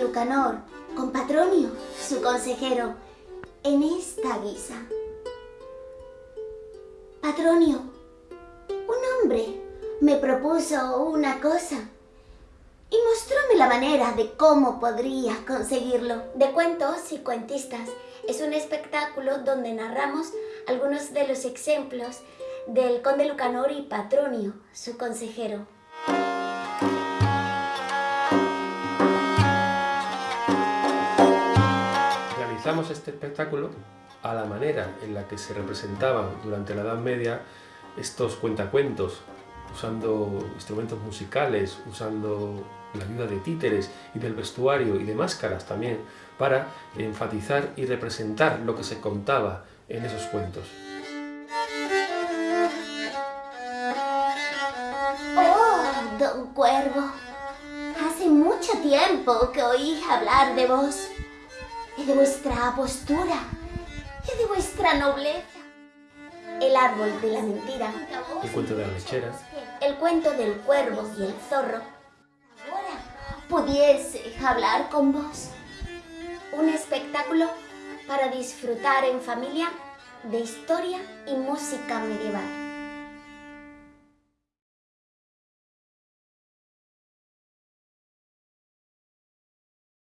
Lucanor, con Patronio, su consejero, en esta guisa. Patronio, un hombre me propuso una cosa y mostróme la manera de cómo podría conseguirlo. De cuentos y cuentistas es un espectáculo donde narramos algunos de los ejemplos del conde Lucanor y Patronio, su consejero. Realizamos este espectáculo a la manera en la que se representaban durante la Edad Media estos cuentacuentos, usando instrumentos musicales, usando la ayuda de títeres y del vestuario y de máscaras también, para enfatizar y representar lo que se contaba en esos cuentos. ¡Oh, don Cuervo! Hace mucho tiempo que oí hablar de vos, y de vuestra postura, y de vuestra nobleza. El árbol de la mentira. El cuento de la lechera. El cuento del cuervo y el zorro. Ahora pudiese hablar con vos. Un espectáculo para disfrutar en familia de historia y música medieval.